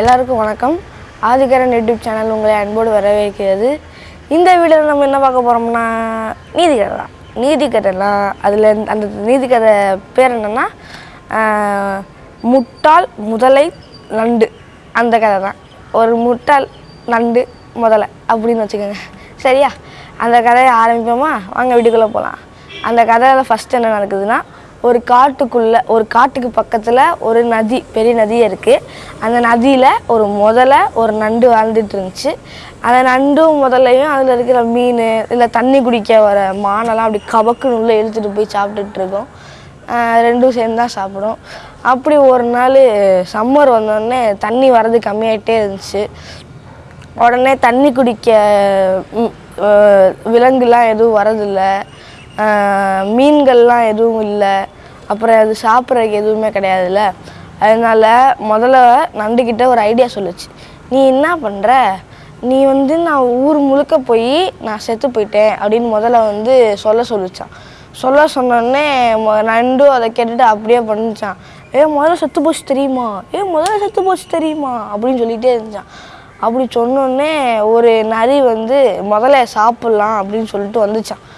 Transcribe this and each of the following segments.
எல்லாருக்கும் வணக்கம். ஆதிகரன் YouTube channel உங்களை அன்போடு வரவேற்கிறது. இந்த வீடியோவில் நம்ம என்ன பார்க்க போகிறோம்னா நீதிக்கதை தான் நீதிக்கதைலாம் அதில் அந்த நீதிக்கதை பேர் என்னென்னா முட்டாள் முதலை நண்டு. அந்த கதை தான். ஒரு முட்டாள் நண்டு முதலை அப்படின்னு வச்சுக்கோங்க. சரியா? அந்த கதையை ஆரம்பிப்போமா? வாங்க வீட்டுக்குள்ளே போகலாம் அந்த கதையில் ஃபஸ்ட்டு என்ன நடக்குதுன்னா ஒரு காட்டுக்குள்ளே ஒரு காட்டுக்கு பக்கத்தில் ஒரு நதி பெரிய நதியே இருக்குது அந்த நதியில் ஒரு முதலை ஒரு நண்டு வாழ்ந்துட்டு இருந்துச்சு அந்த நண்டும் முதலையும் அதில் இருக்கிற மீன் இல்லை தண்ணி குடிக்க வர மானெல்லாம் அப்படி கபக்குன்னு உள்ளே இழுத்துட்டு போய் சாப்பிட்டுட்டு இருக்கோம் ரெண்டும் சேர்ந்து தான் சாப்பிடும் அப்படி ஒரு நாள் சம்மர் வந்தோடனே தண்ணி வர்றது கம்மியாயிட்டே இருந்துச்சு. உடனே தண்ணி குடிக்க விலங்குலாம் எதுவும் வரதில்லை. மீன்கள்லாம் எதுவும் இல்லை. அப்புறம் அது சாப்பிட்றதுக்கு எதுவுமே கிடையாதுல்ல. அதனால முதல்ல நண்டுக்கிட்ட ஒரு ஐடியா சொல்லுச்சு. நீ என்ன பண்ணுற நீ வந்து நான் ஊர் முழுக்க போய் நான் செத்து போயிட்டேன் அப்படின்னு முதல்ல வந்து சொல்ல சொல்லிச்சான். சொல்ல சொன்னோடனே மொ- நண்டும் அதை கேட்டுட்டு அப்படியே பண்ணிச்சான் ஏ முதல்ல செத்து போச்சு தெரியுமா? ஏ முதல்ல செத்து போச்சு தெரியுமா? அப்படின்னு சொல்லிகிட்டே இருந்துச்சான் அப்படி சொன்னோடனே ஒரு நரி வந்து முதல்ல சாப்பிட்லாம் அப்படின்னு சொல்லிட்டு வந்துச்சான்.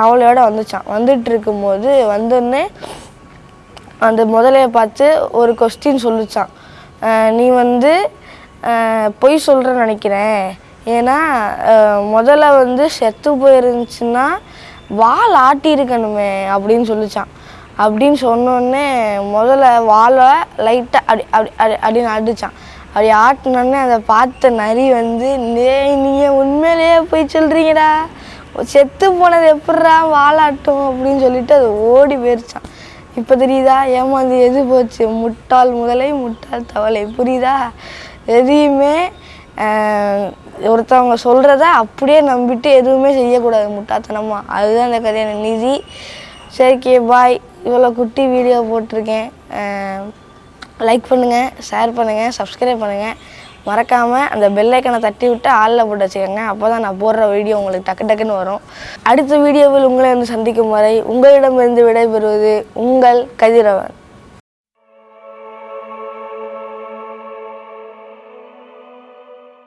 தவளையோட வந்துச்சான். வந்துட்டு இருக்கும்போது வந்தோடனே அந்த முதலைய பார்த்து ஒரு கொஸ்டின் சொல்லிச்சான். நீ வந்து பொய் சொல்கிறேன்னு நினைக்கிறேன். ஏன்னா முதல்ல வந்து செத்து போயிருந்துச்சுன்னா வால் ஆட்டியிருக்கணுமே அப்படின்னு சொல்லிச்சான். அப்படின்னு சொன்னோடனே முதல்ல வாழை லைட்டாக அப்படி அப்படி அப்படி அப்படின்னு ஆடிச்சான் அப்படி ஆட்டினோடனே அதை பார்த்த நரி வந்து நீ நீங்கள் உண்மையிலேயே போய் சொல்கிறீங்கடா செத்து போனது எப்படா வாழாட்டும் அப்படின்னு சொல்லிட்டு அது ஓடி போயிருச்சான் இப்போ தெரியுதா? ஏமாந்து எது போச்சு? முட்டாள் முதலை முட்டாள் தவளை. புரியுதா? எதையுமே ஒருத்தவங்க சொல்கிறத அப்படியே நம்பிட்டு எதுவுமே செய்யக்கூடாது முட்டாத்தனமாக அதுதான் இந்த கதையான நிதி சரிக்கே பாய் இவ்வளோ குட்டி வீடியோ போட்டிருக்கேன். லைக் பண்ணுங்கள் ஷேர் பண்ணுங்கள் சப்ஸ்கிரைப் பண்ணுங்கள் மறக்காமல் அந்த பெல்லைக்கனை தட்டி விட்டு ஆளில் போட்டு வச்சுக்கோங்க. அப்போ தான் நான் போடுற வீடியோ உங்களுக்கு டக்கு டக்குன்னு வரும். அடுத்த வீடியோவில் உங்களை வந்து சந்திக்கும் வரை உங்களிடமிருந்து விடைபெறுவது உங்கள் கதிரவன்.